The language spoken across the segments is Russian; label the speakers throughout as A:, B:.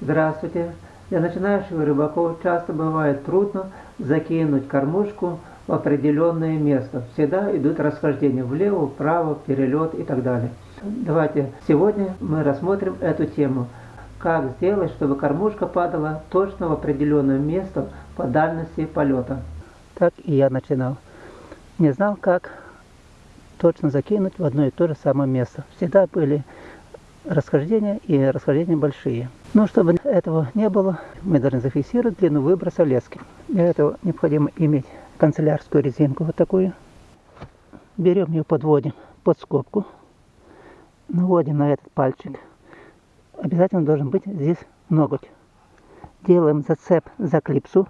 A: Здравствуйте. Для начинающих рыбаков часто бывает трудно закинуть кормушку в определенное место. Всегда идут расхождения влево, вправо, перелет и так далее. Давайте сегодня мы рассмотрим эту тему. Как сделать, чтобы кормушка падала точно в определенное место по дальности полета. Так и я начинал. Не знал, как точно закинуть в одно и то же самое место. Всегда были расхождения и расхождения большие. Но чтобы этого не было, мы должны зафиксировать длину выброса лески. Для этого необходимо иметь канцелярскую резинку вот такую. Берем ее, подводим под скобку, наводим на этот пальчик. Обязательно должен быть здесь ноготь. Делаем зацеп за клипсу.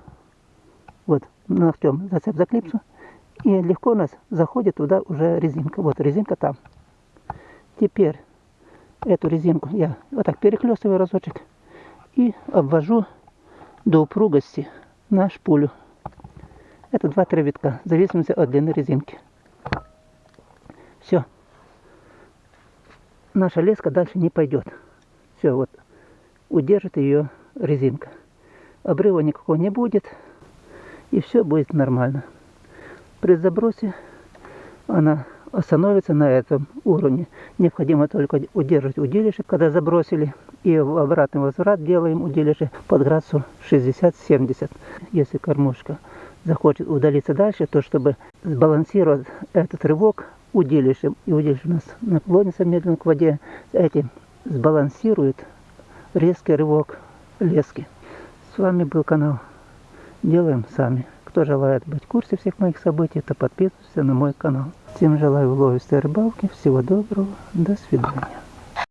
A: Вот, ногтем зацеп за клипсу. И легко у нас заходит туда уже резинка. Вот резинка там. Теперь эту резинку я вот так перехлестываю разочек и обвожу до упругости на шпулю. Это 2-3 витка, в зависимости от длины резинки. Все. Наша леска дальше не пойдет. Все, вот. Удержит ее резинка. Обрыва никакого не будет. И все будет нормально. При забросе она остановится на этом уровне. Необходимо только удерживать удилище, когда забросили. И в обратный возврат делаем удилище под градусу 60-70. Если кормушка захочет удалиться дальше, то чтобы сбалансировать этот рывок удилищем, и удилище у нас наклонится медленно к воде, этим сбалансирует резкий рывок лески. С вами был канал Делаем сами. Кто желает быть в курсе всех моих событий, то подписывайтесь на мой канал. Всем желаю уловистой рыбалки. Всего доброго. До свидания.